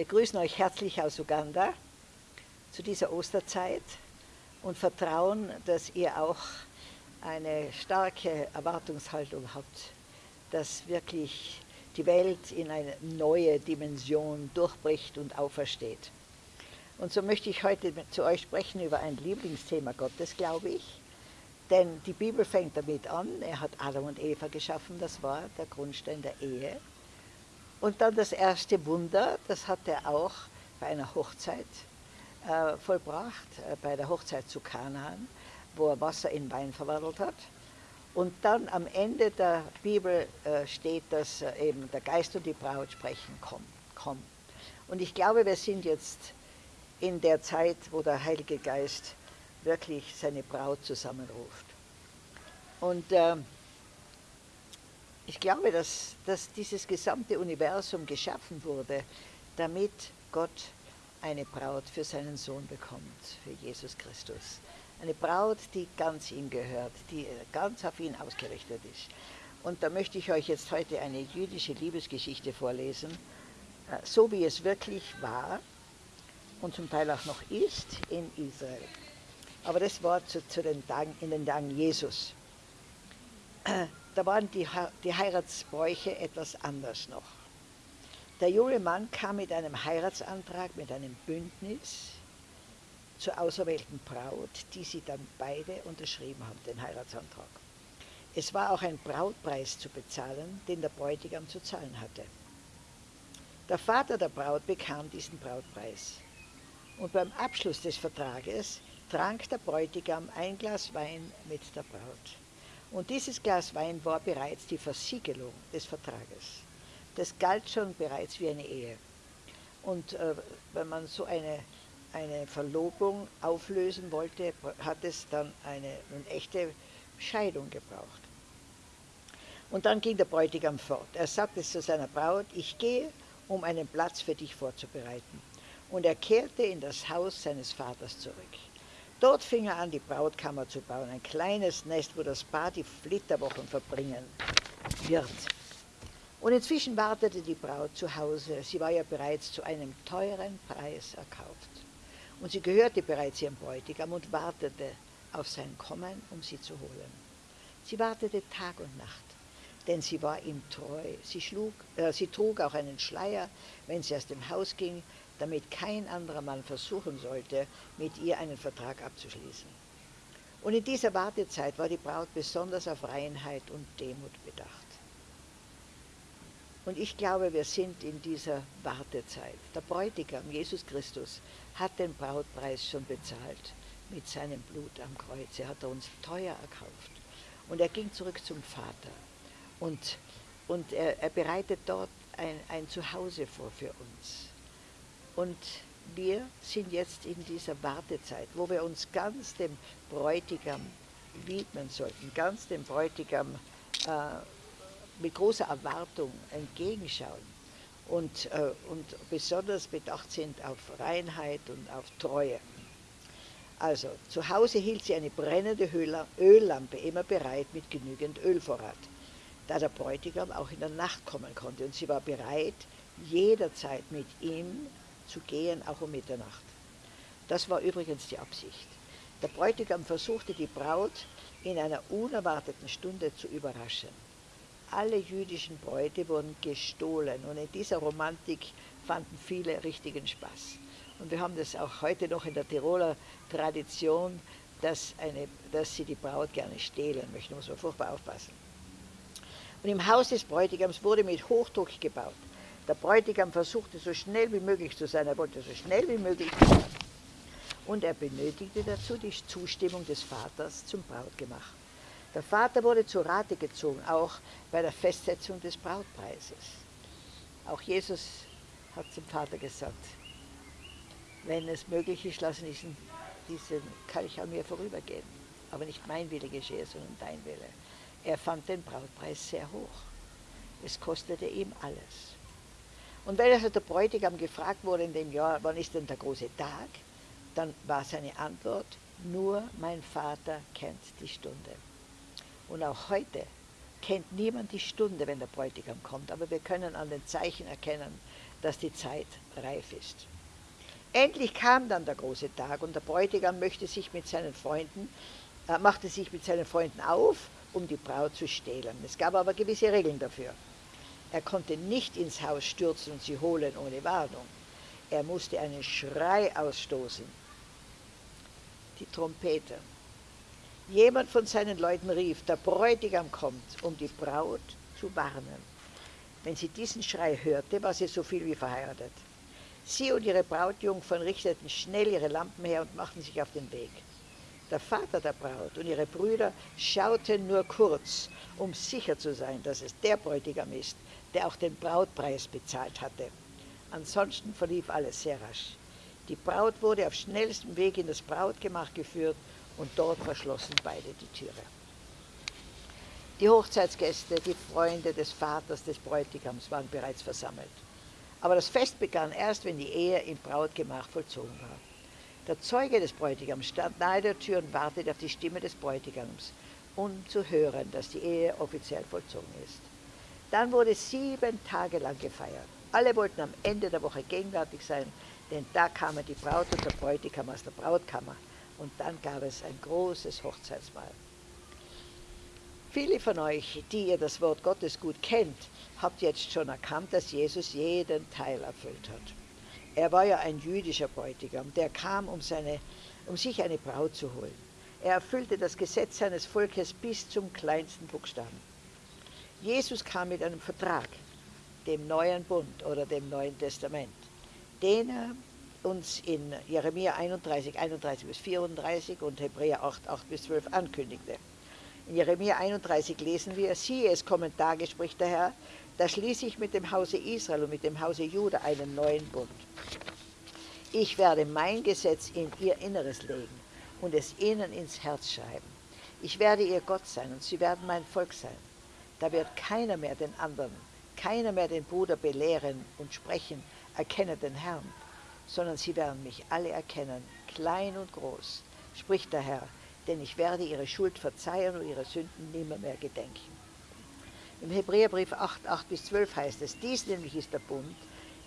Wir grüßen euch herzlich aus Uganda zu dieser Osterzeit und vertrauen, dass ihr auch eine starke Erwartungshaltung habt, dass wirklich die Welt in eine neue Dimension durchbricht und aufersteht. Und so möchte ich heute zu euch sprechen über ein Lieblingsthema Gottes, glaube ich. Denn die Bibel fängt damit an, er hat Adam und Eva geschaffen, das war der Grundstein der Ehe. Und dann das erste Wunder, das hat er auch bei einer Hochzeit äh, vollbracht, äh, bei der Hochzeit zu Kanaan, wo er Wasser in Wein verwandelt hat. Und dann am Ende der Bibel äh, steht, dass äh, eben der Geist und die Braut sprechen, komm, komm. Und ich glaube, wir sind jetzt in der Zeit, wo der Heilige Geist wirklich seine Braut zusammenruft. Und äh, ich glaube, dass, dass dieses gesamte Universum geschaffen wurde, damit Gott eine Braut für seinen Sohn bekommt, für Jesus Christus. Eine Braut, die ganz ihm gehört, die ganz auf ihn ausgerichtet ist. Und da möchte ich euch jetzt heute eine jüdische Liebesgeschichte vorlesen, äh, so wie es wirklich war und zum Teil auch noch ist in Israel. Aber das war zu, zu den Tagen, in den Tagen Jesus. Da waren die, die Heiratsbräuche etwas anders noch. Der junge Mann kam mit einem Heiratsantrag, mit einem Bündnis zur auserwählten Braut, die sie dann beide unterschrieben haben, den Heiratsantrag. Es war auch ein Brautpreis zu bezahlen, den der Bräutigam zu zahlen hatte. Der Vater der Braut bekam diesen Brautpreis. Und beim Abschluss des Vertrages trank der Bräutigam ein Glas Wein mit der Braut. Und dieses Glas Wein war bereits die Versiegelung des Vertrages. Das galt schon bereits wie eine Ehe. Und äh, wenn man so eine, eine Verlobung auflösen wollte, hat es dann eine, eine echte Scheidung gebraucht. Und dann ging der Bräutigam fort. Er sagte zu seiner Braut, ich gehe, um einen Platz für dich vorzubereiten. Und er kehrte in das Haus seines Vaters zurück. Dort fing er an, die Brautkammer zu bauen, ein kleines Nest, wo das Paar die Flitterwochen verbringen wird. Und inzwischen wartete die Braut zu Hause. Sie war ja bereits zu einem teuren Preis erkauft. Und sie gehörte bereits ihrem Bräutigam und wartete auf sein Kommen, um sie zu holen. Sie wartete Tag und Nacht, denn sie war ihm treu. Sie, schlug, äh, sie trug auch einen Schleier, wenn sie aus dem Haus ging, damit kein anderer Mann versuchen sollte, mit ihr einen Vertrag abzuschließen. Und in dieser Wartezeit war die Braut besonders auf Reinheit und Demut bedacht. Und ich glaube, wir sind in dieser Wartezeit. Der Bräutigam, Jesus Christus, hat den Brautpreis schon bezahlt mit seinem Blut am Kreuz. Er hat uns teuer erkauft. Und er ging zurück zum Vater. Und, und er, er bereitet dort ein, ein Zuhause vor für uns. Und wir sind jetzt in dieser Wartezeit, wo wir uns ganz dem Bräutigam widmen sollten, ganz dem Bräutigam äh, mit großer Erwartung entgegenschauen und, äh, und besonders bedacht sind auf Reinheit und auf Treue. Also, zu Hause hielt sie eine brennende Öllampe immer bereit mit genügend Ölvorrat, da der Bräutigam auch in der Nacht kommen konnte und sie war bereit, jederzeit mit ihm zu gehen, auch um Mitternacht. Das war übrigens die Absicht. Der Bräutigam versuchte die Braut in einer unerwarteten Stunde zu überraschen. Alle jüdischen Bräute wurden gestohlen und in dieser Romantik fanden viele richtigen Spaß. Und wir haben das auch heute noch in der Tiroler Tradition, dass, eine, dass sie die Braut gerne stehlen möchten. Da muss man furchtbar aufpassen. Und im Haus des Bräutigams wurde mit Hochdruck gebaut. Der Bräutigam versuchte so schnell wie möglich zu sein, er wollte so schnell wie möglich sein. Und er benötigte dazu die Zustimmung des Vaters zum Brautgemach. Der Vater wurde zu Rate gezogen, auch bei der Festsetzung des Brautpreises. Auch Jesus hat zum Vater gesagt, wenn es möglich ist, lassen diesen, diesen Kelch an mir vorübergehen. Aber nicht mein Wille geschehe, sondern dein Wille. Er fand den Brautpreis sehr hoch. Es kostete ihm alles. Und wenn also der Bräutigam gefragt wurde in dem Jahr, wann ist denn der große Tag, dann war seine Antwort, nur mein Vater kennt die Stunde. Und auch heute kennt niemand die Stunde, wenn der Bräutigam kommt, aber wir können an den Zeichen erkennen, dass die Zeit reif ist. Endlich kam dann der große Tag und der Bräutigam möchte sich mit seinen Freunden, äh, machte sich mit seinen Freunden auf, um die Braut zu stehlen. Es gab aber gewisse Regeln dafür. Er konnte nicht ins Haus stürzen und sie holen ohne Warnung. Er musste einen Schrei ausstoßen. Die Trompete. Jemand von seinen Leuten rief, der Bräutigam kommt, um die Braut zu warnen. Wenn sie diesen Schrei hörte, war sie so viel wie verheiratet. Sie und ihre Brautjungfern richteten schnell ihre Lampen her und machten sich auf den Weg. Der Vater der Braut und ihre Brüder schauten nur kurz, um sicher zu sein, dass es der Bräutigam ist, der auch den Brautpreis bezahlt hatte. Ansonsten verlief alles sehr rasch. Die Braut wurde auf schnellstem Weg in das Brautgemach geführt und dort verschlossen beide die Türe. Die Hochzeitsgäste, die Freunde des Vaters des Bräutigams waren bereits versammelt. Aber das Fest begann erst, wenn die Ehe im Brautgemach vollzogen war. Der Zeuge des Bräutigams stand nahe der Tür und wartete auf die Stimme des Bräutigams, um zu hören, dass die Ehe offiziell vollzogen ist. Dann wurde sieben Tage lang gefeiert. Alle wollten am Ende der Woche gegenwärtig sein, denn da kamen die Braut und der Bräutigam aus der Brautkammer und dann gab es ein großes Hochzeitsmahl. Viele von euch, die ihr das Wort Gottes gut kennt, habt jetzt schon erkannt, dass Jesus jeden Teil erfüllt hat. Er war ja ein jüdischer Bräutigam, der kam, um, seine, um sich eine Braut zu holen. Er erfüllte das Gesetz seines Volkes bis zum kleinsten Buchstaben. Jesus kam mit einem Vertrag, dem neuen Bund oder dem Neuen Testament, den er uns in Jeremia 31, 31 bis 34 und Hebräer 8, 8 bis 12 ankündigte. In Jeremia 31 lesen wir, siehe, es kommen Tage, spricht der Herr, da schließe ich mit dem Hause Israel und mit dem Hause Juda einen neuen Bund. Ich werde mein Gesetz in ihr Inneres legen und es ihnen ins Herz schreiben. Ich werde ihr Gott sein und sie werden mein Volk sein. Da wird keiner mehr den anderen, keiner mehr den Bruder belehren und sprechen, erkenne den Herrn, sondern sie werden mich alle erkennen, klein und groß, spricht der Herr, denn ich werde ihre Schuld verzeihen und ihre Sünden nimmer mehr gedenken. Im Hebräerbrief 8, 8 bis 12 heißt es, dies nämlich ist der Bund,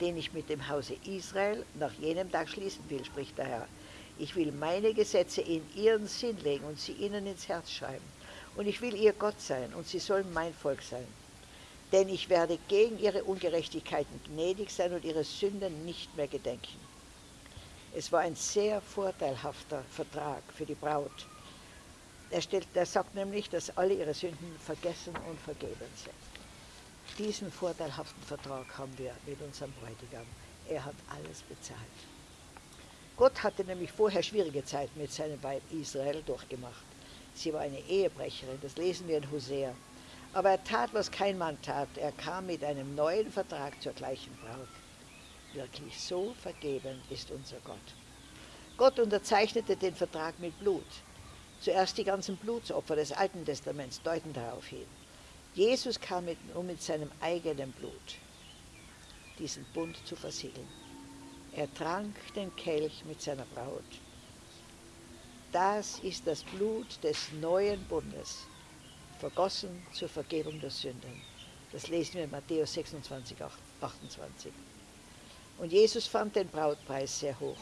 den ich mit dem Hause Israel nach jenem Tag schließen will, spricht der Herr. Ich will meine Gesetze in ihren Sinn legen und sie ihnen ins Herz schreiben. Und ich will ihr Gott sein und sie sollen mein Volk sein. Denn ich werde gegen ihre Ungerechtigkeiten gnädig sein und ihre Sünden nicht mehr gedenken. Es war ein sehr vorteilhafter Vertrag für die Braut. Er, stellt, er sagt nämlich, dass alle ihre Sünden vergessen und vergeben sind. Diesen vorteilhaften Vertrag haben wir mit unserem Bräutigam. Er hat alles bezahlt. Gott hatte nämlich vorher schwierige Zeiten mit seinem Weib Israel durchgemacht. Sie war eine Ehebrecherin, das lesen wir in Hosea. Aber er tat, was kein Mann tat. Er kam mit einem neuen Vertrag zur gleichen Braut. Wirklich so vergeben ist unser Gott. Gott unterzeichnete den Vertrag mit Blut. Zuerst die ganzen Blutsopfer des Alten Testaments deuten darauf hin. Jesus kam mit, um mit seinem eigenen Blut diesen Bund zu versiegeln. Er trank den Kelch mit seiner Braut. Das ist das Blut des neuen Bundes, vergossen zur Vergebung der Sünden. Das lesen wir in Matthäus 26, 28. Und Jesus fand den Brautpreis sehr hoch.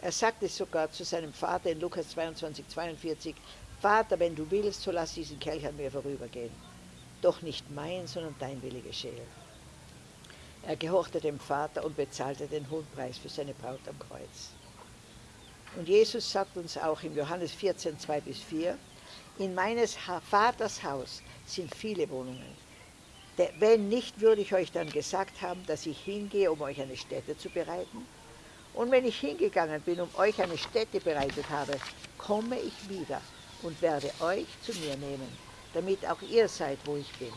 Er sagte sogar zu seinem Vater in Lukas 22, 42, Vater, wenn du willst, so lass diesen Kelch an mir vorübergehen. Doch nicht mein, sondern dein Wille geschehe. Er gehorchte dem Vater und bezahlte den hohen Preis für seine Braut am Kreuz. Und Jesus sagt uns auch im Johannes 14, 2 bis 4, in meines Vaters Haus sind viele Wohnungen. Wenn nicht, würde ich euch dann gesagt haben, dass ich hingehe, um euch eine Stätte zu bereiten. Und wenn ich hingegangen bin, um euch eine Stätte bereitet habe, komme ich wieder und werde euch zu mir nehmen, damit auch ihr seid, wo ich bin.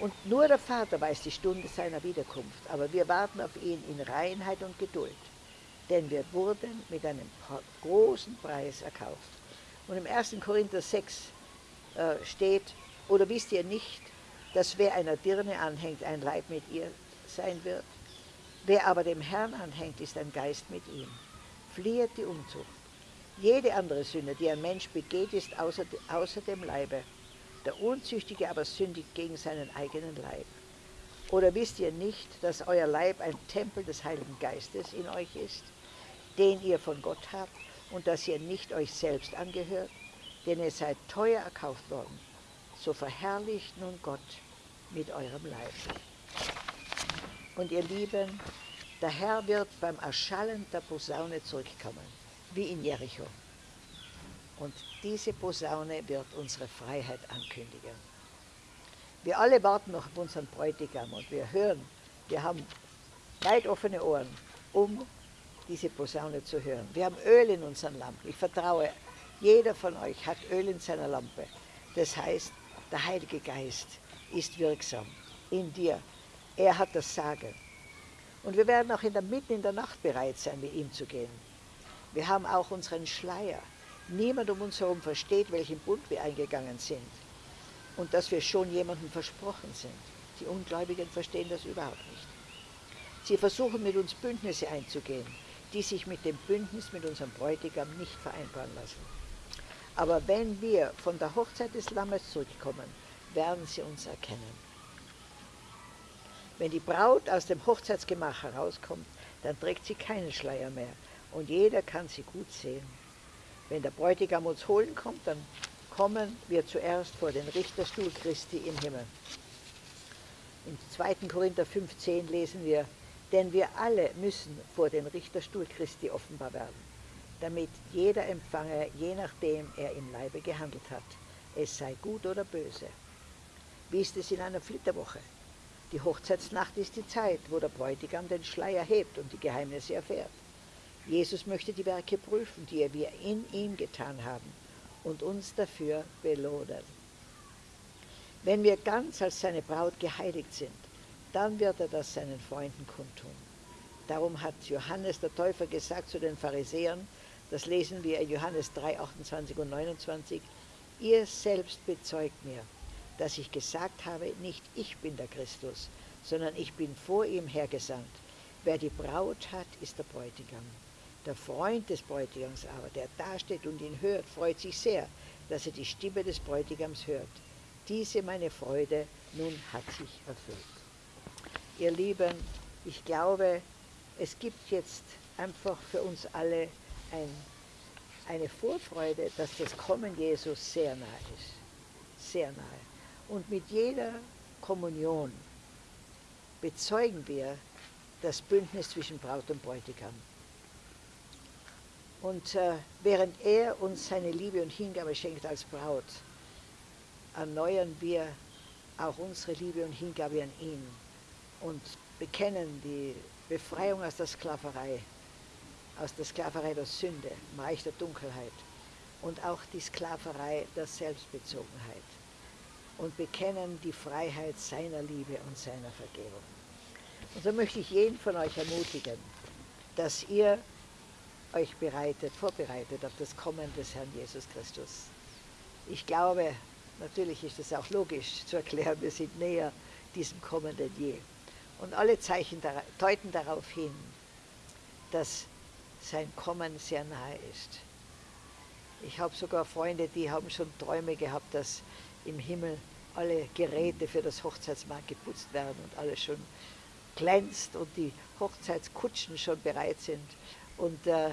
Und nur der Vater weiß die Stunde seiner Wiederkunft, aber wir warten auf ihn in Reinheit und Geduld, denn wir wurden mit einem großen Preis erkauft. Und im 1. Korinther 6 äh, steht, oder wisst ihr nicht, dass wer einer Dirne anhängt, ein Leib mit ihr sein wird? Wer aber dem Herrn anhängt, ist ein Geist mit ihm. Fliehet die Unzucht. Jede andere Sünde, die ein Mensch begeht, ist außer, außer dem Leibe. Der Unzüchtige aber sündigt gegen seinen eigenen Leib. Oder wisst ihr nicht, dass euer Leib ein Tempel des Heiligen Geistes in euch ist, den ihr von Gott habt und dass ihr nicht euch selbst angehört, denn ihr seid teuer erkauft worden. So verherrlicht nun Gott mit eurem Leib. Und ihr Lieben, der Herr wird beim Erschallen der Posaune zurückkommen, wie in Jericho. Und diese Posaune wird unsere Freiheit ankündigen. Wir alle warten noch auf unseren Bräutigam und wir hören, wir haben weit offene Ohren, um diese Posaune zu hören. Wir haben Öl in unseren Lampen. Ich vertraue, jeder von euch hat Öl in seiner Lampe. Das heißt, der Heilige Geist ist wirksam in dir. Er hat das Sagen. Und wir werden auch in der, mitten in der Nacht bereit sein, mit ihm zu gehen. Wir haben auch unseren Schleier. Niemand um uns herum versteht, welchen Bund wir eingegangen sind und dass wir schon jemandem versprochen sind. Die Ungläubigen verstehen das überhaupt nicht. Sie versuchen mit uns Bündnisse einzugehen, die sich mit dem Bündnis mit unserem Bräutigam nicht vereinbaren lassen. Aber wenn wir von der Hochzeit des Lammes zurückkommen, werden sie uns erkennen. Wenn die Braut aus dem Hochzeitsgemach herauskommt, dann trägt sie keinen Schleier mehr und jeder kann sie gut sehen. Wenn der Bräutigam uns holen kommt, dann kommen wir zuerst vor den Richterstuhl Christi im Himmel. Im 2. Korinther 15 lesen wir, denn wir alle müssen vor den Richterstuhl Christi offenbar werden, damit jeder empfange, je nachdem er im Leibe gehandelt hat, es sei gut oder böse. Wie ist es in einer Flitterwoche? Die Hochzeitsnacht ist die Zeit, wo der Bräutigam den Schleier hebt und die Geheimnisse erfährt. Jesus möchte die Werke prüfen, die wir in ihm getan haben und uns dafür belohnen. Wenn wir ganz als seine Braut geheiligt sind, dann wird er das seinen Freunden kundtun. Darum hat Johannes der Täufer gesagt zu den Pharisäern, das lesen wir in Johannes 3, 28 und 29, ihr selbst bezeugt mir, dass ich gesagt habe, nicht ich bin der Christus, sondern ich bin vor ihm hergesandt. Wer die Braut hat, ist der Bräutigam. Der Freund des Bräutigams aber, der dasteht und ihn hört, freut sich sehr, dass er die Stimme des Bräutigams hört. Diese meine Freude nun hat sich erfüllt. Ihr Lieben, ich glaube, es gibt jetzt einfach für uns alle ein, eine Vorfreude, dass das Kommen Jesus sehr nahe ist. Sehr nahe. Und mit jeder Kommunion bezeugen wir das Bündnis zwischen Braut und Bräutigam. Und äh, während er uns seine Liebe und Hingabe schenkt als Braut, erneuern wir auch unsere Liebe und Hingabe an ihn und bekennen die Befreiung aus der Sklaverei, aus der Sklaverei der Sünde, im Reich der Dunkelheit und auch die Sklaverei der Selbstbezogenheit und bekennen die Freiheit seiner Liebe und seiner Vergebung. Und so möchte ich jeden von euch ermutigen, dass ihr euch bereitet, vorbereitet auf das Kommen des Herrn Jesus Christus. Ich glaube, natürlich ist es auch logisch zu erklären, wir sind näher diesem Kommen denn je. Und alle Zeichen deuten darauf hin, dass sein Kommen sehr nahe ist. Ich habe sogar Freunde, die haben schon Träume gehabt, dass im Himmel alle Geräte für das Hochzeitsmahl geputzt werden und alles schon glänzt und die Hochzeitskutschen schon bereit sind. Und äh,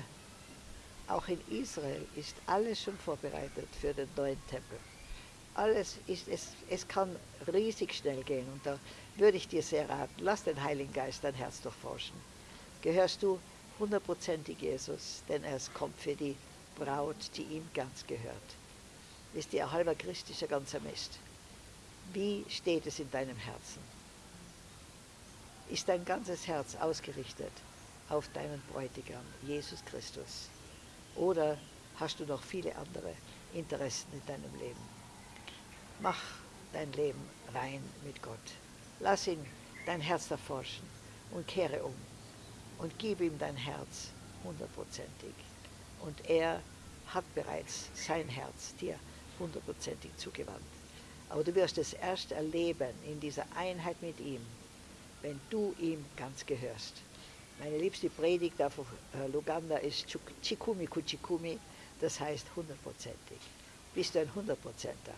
auch in Israel ist alles schon vorbereitet für den neuen Tempel. Alles ist, es, es kann riesig schnell gehen und da würde ich dir sehr raten, lass den Heiligen Geist dein Herz durchforschen. Gehörst du hundertprozentig Jesus, denn er kommt für die Braut, die ihm ganz gehört. Ist dir halber Christ, ganzer Mist. Wie steht es in deinem Herzen? Ist dein ganzes Herz ausgerichtet auf deinen Bräutigam, Jesus Christus? Oder hast du noch viele andere Interessen in deinem Leben? Mach dein Leben rein mit Gott. Lass ihn dein Herz erforschen und kehre um und gib ihm dein Herz hundertprozentig. Und er hat bereits sein Herz dir hundertprozentig zugewandt. Aber du wirst es erst erleben in dieser Einheit mit ihm, wenn du ihm ganz gehörst. Meine liebste Predigt auf äh, Luganda ist Chikumi Kuchikumi, das heißt hundertprozentig. Bist du ein Hundertprozenter?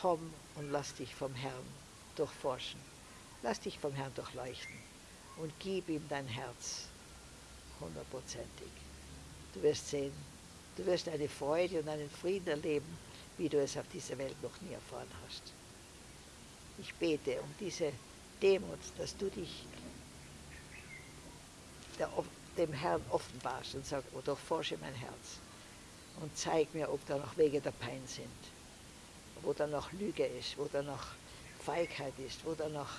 Komm und lass dich vom Herrn durchforschen. Lass dich vom Herrn durchleuchten und gib ihm dein Herz hundertprozentig. Du wirst sehen, du wirst eine Freude und einen Frieden erleben, wie du es auf dieser Welt noch nie erfahren hast. Ich bete um diese Demut, dass du dich der, dem Herrn offenbarst und sagst, oh, durchforsche mein Herz und zeig mir, ob da noch Wege der Pein sind, wo da noch Lüge ist, wo da noch Feigheit ist, wo da noch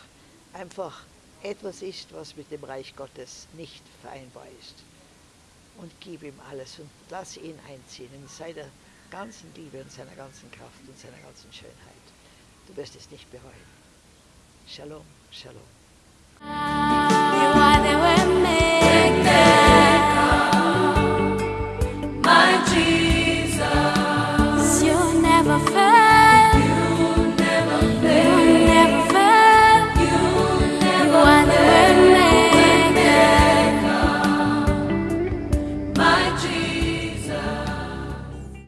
einfach etwas ist, was mit dem Reich Gottes nicht vereinbar ist. Und gib ihm alles und lass ihn einziehen in seiner ganzen Liebe und seiner ganzen Kraft und seiner ganzen Schönheit. Du wirst es nicht bereuen. Shalom, Shalom.